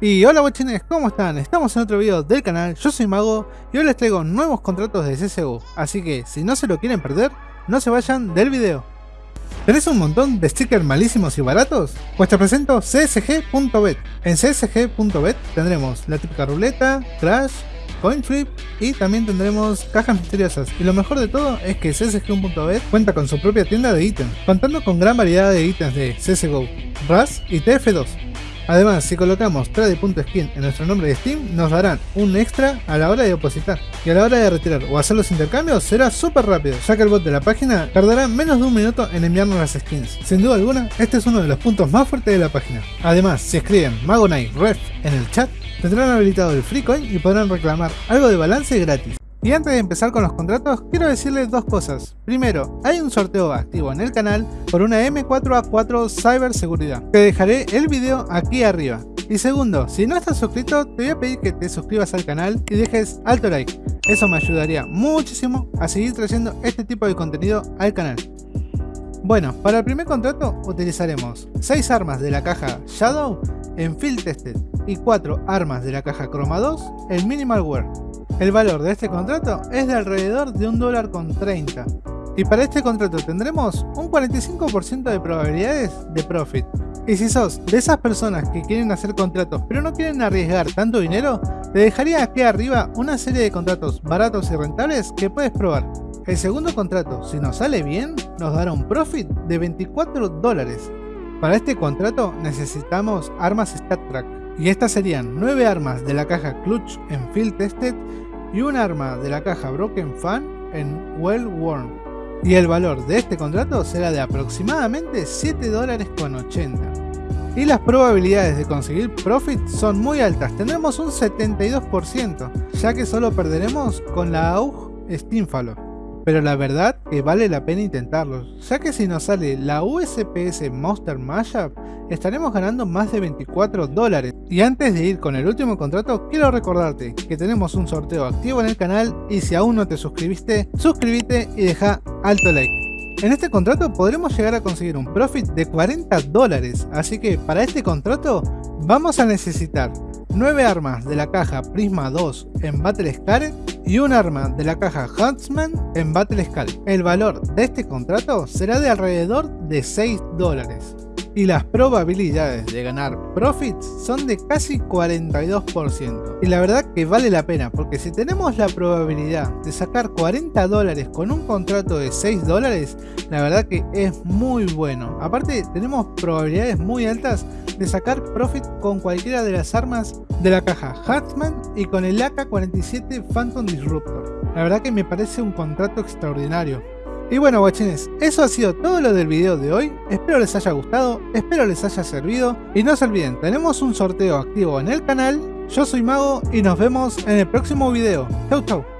Y hola guachines, ¿cómo están? Estamos en otro video del canal, yo soy Mago y hoy les traigo nuevos contratos de CSGO, así que si no se lo quieren perder, no se vayan del video. ¿Tenés un montón de stickers malísimos y baratos? Pues te presento csg.bet. En csg.bet tendremos la típica ruleta, crash, coin flip y también tendremos cajas misteriosas. Y lo mejor de todo es que csg.bet cuenta con su propia tienda de ítems, contando con gran variedad de ítems de CSGO, RAS y TF2. Además, si colocamos trade.skin en nuestro nombre de Steam, nos darán un extra a la hora de depositar. Y a la hora de retirar o hacer los intercambios será súper rápido, ya que el bot de la página tardará menos de un minuto en enviarnos las skins. Sin duda alguna, este es uno de los puntos más fuertes de la página. Además, si escriben Magonite Ref en el chat, tendrán habilitado el free coin y podrán reclamar algo de balance gratis. Y antes de empezar con los contratos, quiero decirles dos cosas. Primero, hay un sorteo activo en el canal por una M4A4 Cyberseguridad. Te dejaré el video aquí arriba. Y segundo, si no estás suscrito, te voy a pedir que te suscribas al canal y dejes alto like. Eso me ayudaría muchísimo a seguir trayendo este tipo de contenido al canal. Bueno, para el primer contrato utilizaremos 6 armas de la caja Shadow en Field Tested y 4 armas de la caja Chroma 2 en Minimal Wear. El valor de este contrato es de alrededor de un dólar con 30. Y para este contrato tendremos un 45% de probabilidades de profit. Y si sos de esas personas que quieren hacer contratos pero no quieren arriesgar tanto dinero, te dejaría aquí arriba una serie de contratos baratos y rentables que puedes probar. El segundo contrato, si nos sale bien, nos dará un profit de 24 dólares. Para este contrato necesitamos armas StatTrack, y estas serían 9 armas de la caja Clutch en Field Tested y un arma de la caja Broken Fan en Well Worn. Y el valor de este contrato será de aproximadamente 7 dólares con 80. Y las probabilidades de conseguir profit son muy altas, tendremos un 72%, ya que solo perderemos con la AUG Steamfalo pero la verdad que vale la pena intentarlo, ya que si nos sale la USPS Monster Mashup, estaremos ganando más de 24 dólares. Y antes de ir con el último contrato, quiero recordarte que tenemos un sorteo activo en el canal y si aún no te suscribiste, suscríbete y deja alto like. En este contrato podremos llegar a conseguir un profit de 40 dólares, así que para este contrato vamos a necesitar 9 armas de la caja Prisma 2 en Battle Scarlet y un arma de la caja Huntsman en Battle Skull. El valor de este contrato será de alrededor de 6 dólares y las probabilidades de ganar profits son de casi 42%. Y la verdad que vale la pena porque si tenemos la probabilidad de sacar 40 dólares con un contrato de 6 dólares, la verdad que es muy bueno. Aparte tenemos probabilidades muy altas de sacar profit con cualquiera de las armas de la caja Hatsman y con el AK-47 Phantom Disruptor. La verdad que me parece un contrato extraordinario. Y bueno guachines, eso ha sido todo lo del video de hoy, espero les haya gustado, espero les haya servido. Y no se olviden, tenemos un sorteo activo en el canal, yo soy Mago y nos vemos en el próximo video, chau chau.